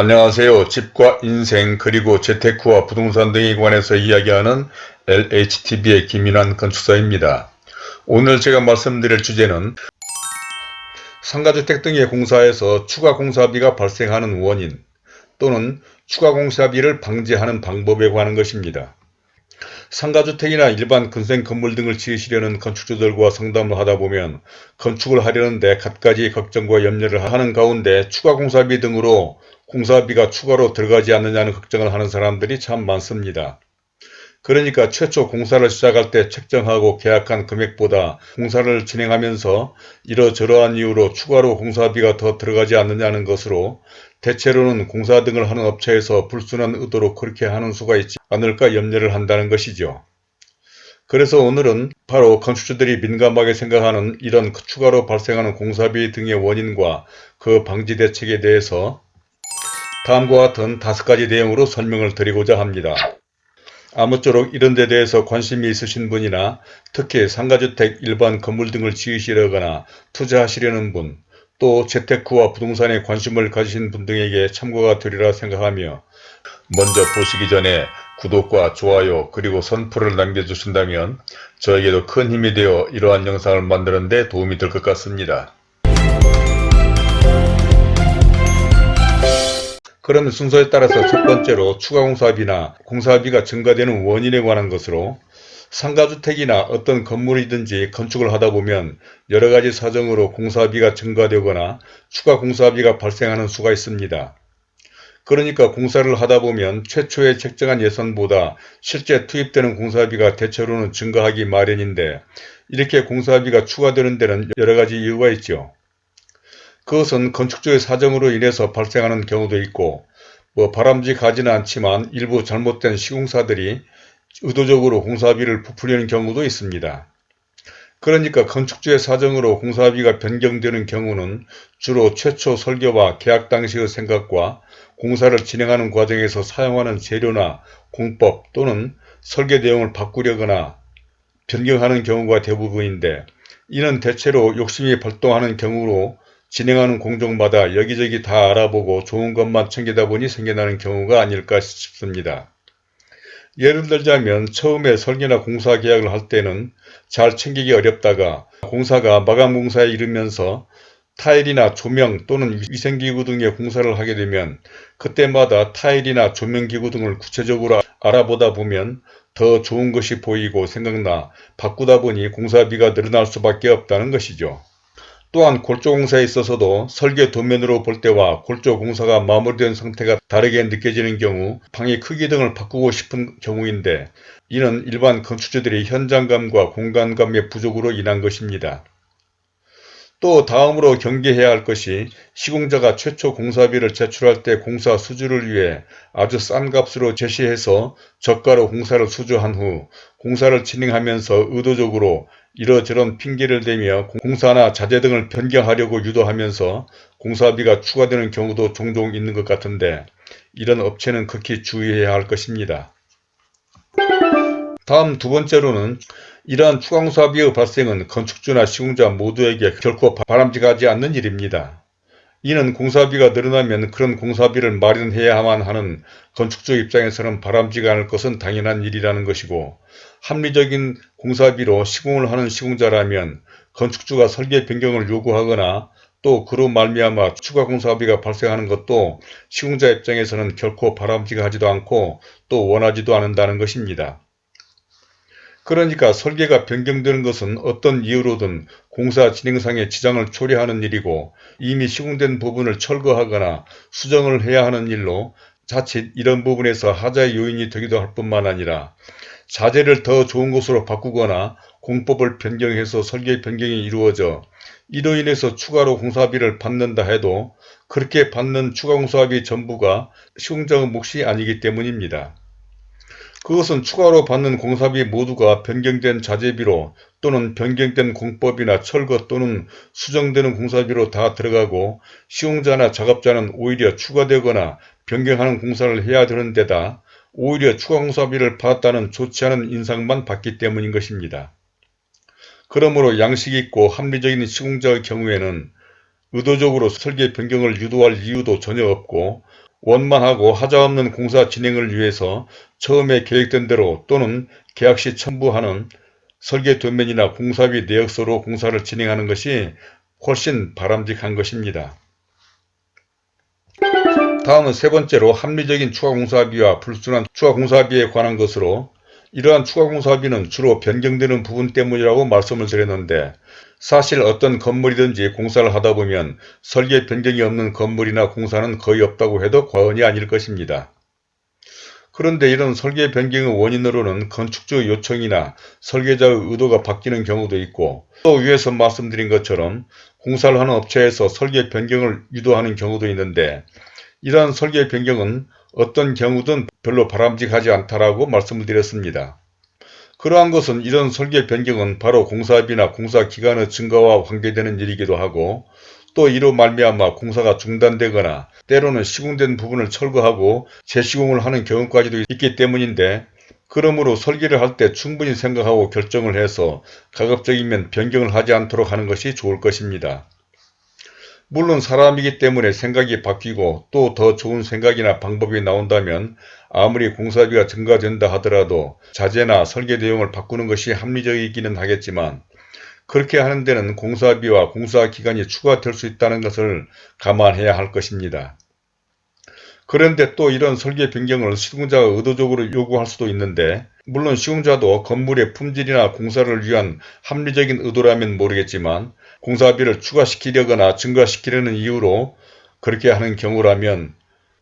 안녕하세요. 집과 인생 그리고 재테크와 부동산 등에 관해서 이야기하는 LHTV의 김인환 건축사입니다. 오늘 제가 말씀드릴 주제는 상가주택 등의 공사에서 추가 공사비가 발생하는 원인 또는 추가 공사비를 방지하는 방법에 관한 것입니다. 상가주택이나 일반 근생 건물 등을 지으시려는 건축주들과 상담을 하다 보면 건축을 하려는데 갖가지 걱정과 염려를 하는 가운데 추가 공사비 등으로 공사비가 추가로 들어가지 않느냐는 걱정을 하는 사람들이 참 많습니다. 그러니까 최초 공사를 시작할 때 책정하고 계약한 금액보다 공사를 진행하면서 이러저러한 이유로 추가로 공사비가 더 들어가지 않느냐는 것으로 대체로는 공사 등을 하는 업체에서 불순한 의도로 그렇게 하는 수가 있지 않을까 염려를 한다는 것이죠. 그래서 오늘은 바로 건축주들이 민감하게 생각하는 이런 추가로 발생하는 공사비 등의 원인과 그 방지 대책에 대해서 다음과 같은 다섯 가지 내용으로 설명을 드리고자 합니다. 아무쪼록 이런 데 대해서 관심이 있으신 분이나 특히 상가주택 일반 건물 등을 지으시려거나 투자하시려는 분, 또 재테크와 부동산에 관심을 가지신 분 등에게 참고가 되리라 생각하며 먼저 보시기 전에 구독과 좋아요 그리고 선풀을 남겨주신다면 저에게도 큰 힘이 되어 이러한 영상을 만드는 데 도움이 될 것 같습니다. 그러면 순서에 따라서 첫 번째로 추가 공사비나 공사비가 증가되는 원인에 관한 것으로 상가주택이나 어떤 건물이든지 건축을 하다 보면 여러 가지 사정으로 공사비가 증가되거나 추가 공사비가 발생하는 수가 있습니다. 그러니까 공사를 하다 보면 최초에 책정한 예산보다 실제 투입되는 공사비가 대체로는 증가하기 마련인데 이렇게 공사비가 추가되는 데는 여러 가지 이유가 있죠. 그것은 건축주의 사정으로 인해서 발생하는 경우도 있고 뭐 바람직하지는 않지만 일부 잘못된 시공사들이 의도적으로 공사비를 부풀리는 경우도 있습니다. 그러니까 건축주의 사정으로 공사비가 변경되는 경우는 주로 최초 설계와 계약 당시의 생각과 공사를 진행하는 과정에서 사용하는 재료나 공법 또는 설계 내용을 바꾸려거나 변경하는 경우가 대부분인데 이는 대체로 욕심이 발동하는 경우로 진행하는 공정마다 여기저기 다 알아보고 좋은 것만 챙기다 보니 생겨나는 경우가 아닐까 싶습니다. 예를 들자면 처음에 설계나 공사 계약을 할 때는 잘 챙기기 어렵다가 공사가 마감 공사에 이르면서 타일이나 조명 또는 위생기구 등의 공사를 하게 되면 그때마다 타일이나 조명기구 등을 구체적으로 알아보다 보면 더 좋은 것이 보이고 생각나 바꾸다 보니 공사비가 늘어날 수밖에 없다는 것이죠. 또한 골조공사에 있어서도 설계 도면으로 볼 때와 골조공사가 마무리된 상태가 다르게 느껴지는 경우 방의 크기 등을 바꾸고 싶은 경우인데 이는 일반 건축주들이 현장감과 공간감의 부족으로 인한 것입니다. 또 다음으로 경계해야 할 것이 시공자가 최초 공사비를 제출할 때 공사 수주를 위해 아주 싼 값으로 제시해서 저가로 공사를 수주한 후 공사를 진행하면서 의도적으로 이러저런 핑계를 대며 공사나 자재 등을 변경하려고 유도하면서 공사비가 추가되는 경우도 종종 있는 것 같은데 이런 업체는 극히 주의해야 할 것입니다. 다음 두 번째로는 이러한 추가 공사비의 발생은 건축주나 시공자 모두에게 결코 바람직하지 않는 일입니다. 이는 공사비가 늘어나면 그런 공사비를 마련해야만 하는 건축주 입장에서는 바람직지 않을 것은 당연한 일이라는 것이고 합리적인 공사비로 시공을 하는 시공자라면 건축주가 설계 변경을 요구하거나 또 그로 말미암아 추가 공사비가 발생하는 것도 시공자 입장에서는 결코 바람직하지도 않고 또 원하지도 않는다는 것입니다. 그러니까 설계가 변경되는 것은 어떤 이유로든 공사 진행상의 지장을 초래하는 일이고 이미 시공된 부분을 철거하거나 수정을 해야 하는 일로 자칫 이런 부분에서 하자의 요인이 되기도 할 뿐만 아니라 자재를 더 좋은 곳으로 바꾸거나 공법을 변경해서 설계 변경이 이루어져 이로 인해서 추가로 공사비를 받는다 해도 그렇게 받는 추가 공사비 전부가 시공자의 몫이 아니기 때문입니다. 그것은 추가로 받는 공사비 모두가 변경된 자재비로 또는 변경된 공법이나 철거 또는 수정되는 공사비로 다 들어가고 시공자나 작업자는 오히려 추가되거나 변경하는 공사를 해야 되는 데다 오히려 추가 공사비를 받았다는 좋지 않은 인상만 받기 때문인 것입니다. 그러므로 양식 있고 합리적인 시공자의 경우에는 의도적으로 설계 변경을 유도할 이유도 전혀 없고 원만하고 하자없는 공사 진행을 위해서 처음에 계획된 대로 또는 계약 시 첨부하는 설계 도면이나 공사비 내역서로 공사를 진행하는 것이 훨씬 바람직한 것입니다. 다음은 세 번째로 합리적인 추가공사비와 불순한 추가공사비에 관한 것으로 이러한 추가공사비는 주로 변경되는 부분 때문이라고 말씀을 드렸는데 사실 어떤 건물이든지 공사를 하다 보면 설계 변경이 없는 건물이나 공사는 거의 없다고 해도 과언이 아닐 것입니다. 그런데 이런 설계 변경의 원인으로는 건축주 요청이나 설계자의 의도가 바뀌는 경우도 있고 또 위에서 말씀드린 것처럼 공사를 하는 업체에서 설계 변경을 유도하는 경우도 있는데 이러한 설계 변경은 어떤 경우든 별로 바람직하지 않다라고 말씀을 드렸습니다. 그러한 것은 이런 설계 변경은 바로 공사비나 공사 기간의 증가와 관계되는 일이기도 하고 또 이로 말미암아 공사가 중단되거나 때로는 시공된 부분을 철거하고 재시공을 하는 경우까지도 있기 때문인데 그러므로 설계를 할 때 충분히 생각하고 결정을 해서 가급적이면 변경을 하지 않도록 하는 것이 좋을 것입니다. 물론 사람이기 때문에 생각이 바뀌고 또 더 좋은 생각이나 방법이 나온다면 아무리 공사비가 증가된다 하더라도 자재나 설계 내용을 바꾸는 것이 합리적이기는 하겠지만 그렇게 하는 데는 공사비와 공사 기간이 추가될 수 있다는 것을 감안해야 할 것입니다. 그런데 또 이런 설계 변경을 시공자가 의도적으로 요구할 수도 있는데 물론 시공자도 건물의 품질이나 공사를 위한 합리적인 의도라면 모르겠지만 공사비를 추가시키려거나 증가시키려는 이유로 그렇게 하는 경우라면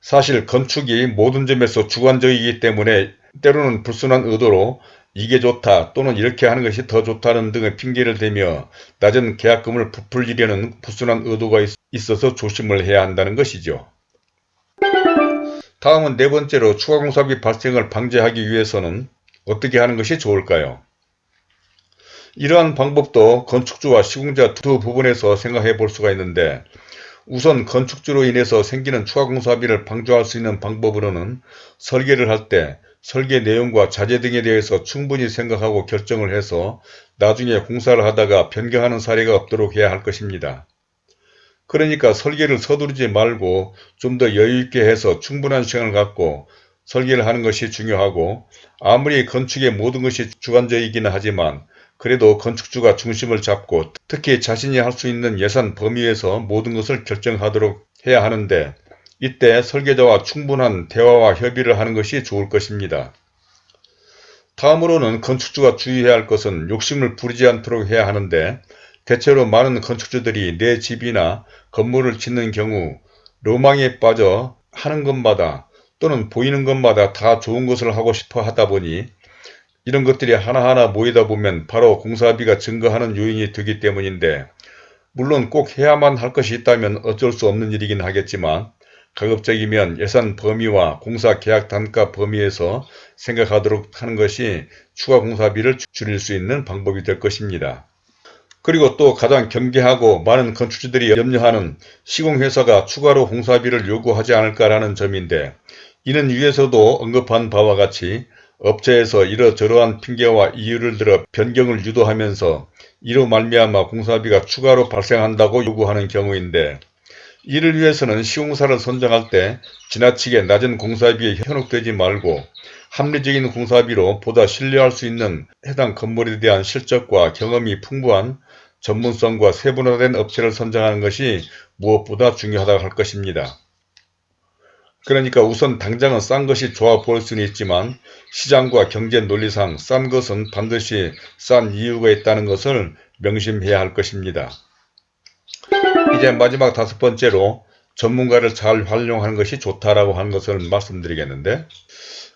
사실 건축이 모든 점에서 주관적이기 때문에 때로는 불순한 의도로 이게 좋다 또는 이렇게 하는 것이 더 좋다는 등의 핑계를 대며 낮은 계약금을 부풀리려는 불순한 의도가 있어서 조심을 해야 한다는 것이죠. 다음은 네 번째로 추가공사비 발생을 방지하기 위해서는 어떻게 하는 것이 좋을까요? 이러한 방법도 건축주와 시공자 두 부분에서 생각해 볼 수가 있는데 우선 건축주로 인해서 생기는 추가공사비를 방조할 수 있는 방법으로는 설계를 할 때 설계 내용과 자재 등에 대해서 충분히 생각하고 결정을 해서 나중에 공사를 하다가 변경하는 사례가 없도록 해야 할 것입니다. 그러니까 설계를 서두르지 말고 좀 더 여유있게 해서 충분한 시간을 갖고 설계를 하는 것이 중요하고 아무리 건축의 모든 것이 주관적이기는 하지만 그래도 건축주가 중심을 잡고 특히 자신이 할 수 있는 예산 범위에서 모든 것을 결정하도록 해야 하는데 이때 설계자와 충분한 대화와 협의를 하는 것이 좋을 것입니다. 다음으로는 건축주가 주의해야 할 것은 욕심을 부리지 않도록 해야 하는데 대체로 많은 건축주들이 내 집이나 건물을 짓는 경우 로망에 빠져 하는 것마다 또는 보이는 것마다 다 좋은 것을 하고 싶어 하다 보니 이런 것들이 하나하나 모이다 보면 바로 공사비가 증가하는 요인이 되기 때문인데 물론 꼭 해야만 할 것이 있다면 어쩔 수 없는 일이긴 하겠지만 가급적이면 예산 범위와 공사 계약 단가 범위에서 생각하도록 하는 것이 추가 공사비를 줄일 수 있는 방법이 될 것입니다. 그리고 또 가장 경계하고 많은 건축주들이 염려하는 시공회사가 추가로 공사비를 요구하지 않을까라는 점인데 이는 위에서도 언급한 바와 같이 업체에서 이러저러한 핑계와 이유를 들어 변경을 유도하면서 이로 말미암아 공사비가 추가로 발생한다고 요구하는 경우인데 이를 위해서는 시공사를 선정할 때 지나치게 낮은 공사비에 현혹되지 말고 합리적인 공사비로 보다 신뢰할 수 있는 해당 건물에 대한 실적과 경험이 풍부한 전문성과 세분화된 업체를 선정하는 것이 무엇보다 중요하다고 할 것입니다. 그러니까 우선 당장은 싼 것이 좋아 보일 수는 있지만 시장과 경제 논리상 싼 것은 반드시 싼 이유가 있다는 것을 명심해야 할 것입니다. 이제 마지막 다섯 번째로 전문가를 잘 활용하는 것이 좋다라고 하는 것을 말씀드리겠는데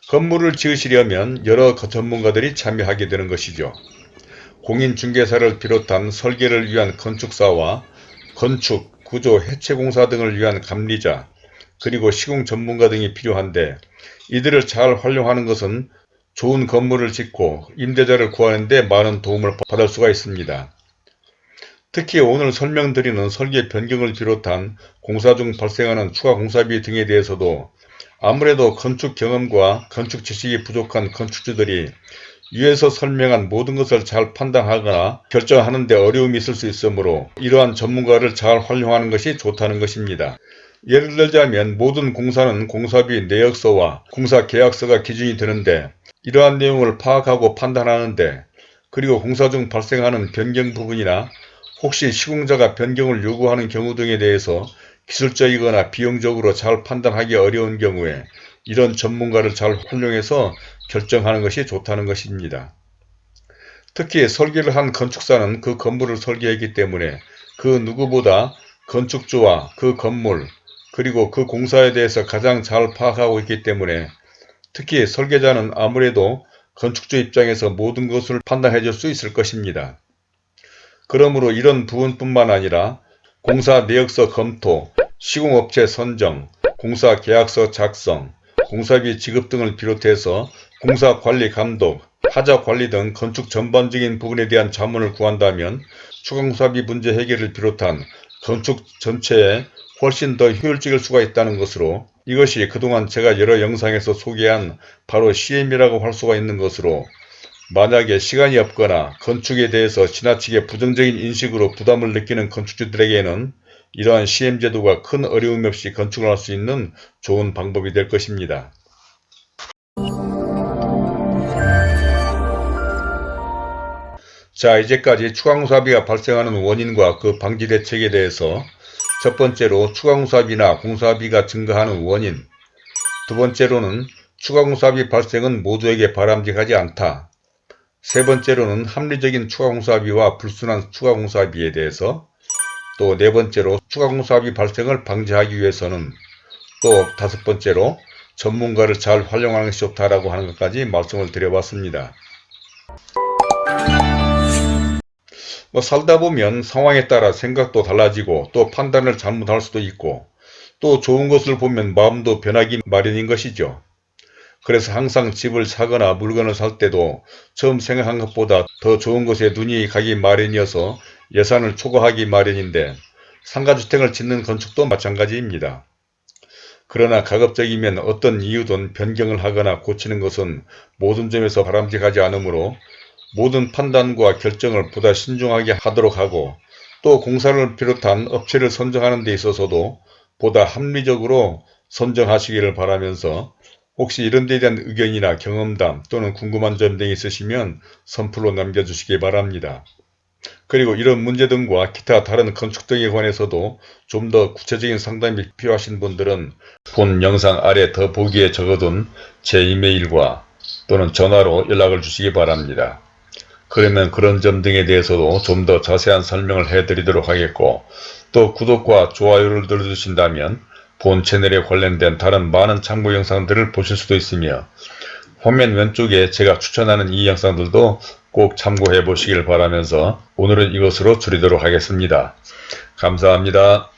건물을 지으시려면 여러 전문가들이 참여하게 되는 것이죠. 공인중개사를 비롯한 설계를 위한 건축사와 건축, 구조, 해체공사 등을 위한 감리자, 그리고 시공 전문가 등이 필요한데 이들을 잘 활용하는 것은 좋은 건물을 짓고 임대자를 구하는 데 많은 도움을 받을 수가 있습니다. 특히 오늘 설명드리는 설계 변경을 비롯한 공사 중 발생하는 추가 공사비 등에 대해서도 아무래도 건축 경험과 건축 지식이 부족한 건축주들이 위에서 설명한 모든 것을 잘 판단하거나 결정하는 데 어려움이 있을 수 있으므로 이러한 전문가를 잘 활용하는 것이 좋다는 것입니다. 예를 들자면 모든 공사는 공사비 내역서와 공사계약서가 기준이 되는데 이러한 내용을 파악하고 판단하는데 그리고 공사 중 발생하는 변경 부분이나 혹시 시공자가 변경을 요구하는 경우 등에 대해서 기술적이거나 비용적으로 잘 판단하기 어려운 경우에 이런 전문가를 잘 활용해서 결정하는 것이 좋다는 것입니다. 특히 설계를 한 건축사는 그 건물을 설계했기 때문에 그 누구보다 건축주와 그 건물 그리고 그 공사에 대해서 가장 잘 파악하고 있기 때문에 특히 설계자는 아무래도 건축주 입장에서 모든 것을 판단해 줄 수 있을 것입니다. 그러므로 이런 부분뿐만 아니라 공사 내역서 검토, 시공업체 선정, 공사 계약서 작성, 공사비 지급 등을 비롯해서 공사 관리 감독, 하자 관리 등 건축 전반적인 부분에 대한 자문을 구한다면 추가공사비 문제 해결을 비롯한 건축 전체에 훨씬 더 효율적일 수가 있다는 것으로 이것이 그동안 제가 여러 영상에서 소개한 바로 CM이라고 할 수가 있는 것으로 만약에 시간이 없거나 건축에 대해서 지나치게 부정적인 인식으로 부담을 느끼는 건축주들에게는 이러한 CM 제도가 큰 어려움 없이 건축을 할 수 있는 좋은 방법이 될 것입니다. 자 이제까지 추가공사비가 발생하는 원인과 그 방지 대책에 대해서 첫 번째로 추가공사비나 공사비가 증가하는 원인 두 번째로는 추가공사비 발생은 모두에게 바람직하지 않다. 세 번째로는 합리적인 추가공사비와 불순한 추가공사비에 대해서 또 네 번째로 추가공사비 발생을 방지하기 위해서는 또 다섯 번째로 전문가를 잘 활용하는 것이 좋다라고 하는 것까지 말씀을 드려봤습니다. 뭐 살다 보면 상황에 따라 생각도 달라지고 또 판단을 잘못할 수도 있고 또 좋은 것을 보면 마음도 변하기 마련인 것이죠. 그래서 항상 집을 사거나 물건을 살 때도 처음 생각한 것보다 더 좋은 것에 눈이 가기 마련이어서 예산을 초과하기 마련인데 상가주택을 짓는 건축도 마찬가지입니다. 그러나 가급적이면 어떤 이유든 변경을 하거나 고치는 것은 모든 점에서 바람직하지 않으므로 모든 판단과 결정을 보다 신중하게 하도록 하고 또 공사를 비롯한 업체를 선정하는 데 있어서도 보다 합리적으로 선정하시기를 바라면서 혹시 이런 데에 대한 의견이나 경험담 또는 궁금한 점 등이 있으시면 선플로 남겨주시기 바랍니다. 그리고 이런 문제 등과 기타 다른 건축 등에 관해서도 좀 더 구체적인 상담이 필요하신 분들은 본 영상 아래 더 보기에 적어둔 제 이메일과 또는 전화로 연락을 주시기 바랍니다. 그러면 그런 점 등에 대해서도 좀 더 자세한 설명을 해드리도록 하겠고 또 구독과 좋아요를 눌러주신다면 본 채널에 관련된 다른 많은 참고 영상들을 보실 수도 있으며 화면 왼쪽에 제가 추천하는 이 영상들도 꼭 참고해 보시길 바라면서 오늘은 이것으로 줄이도록 하겠습니다. 감사합니다.